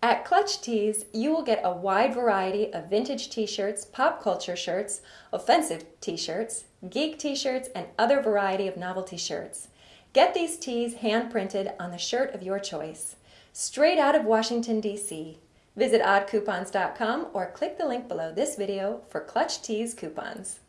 At Clutch Tees, you will get a wide variety of vintage t-shirts, pop culture shirts, offensive t-shirts, geek t-shirts, and other variety of novelty shirts. Get these tees hand printed on the shirt of your choice. Straight out of Washington, D.C. Visit oddcoupons.com or click the link below this video for Clutch Tees coupons.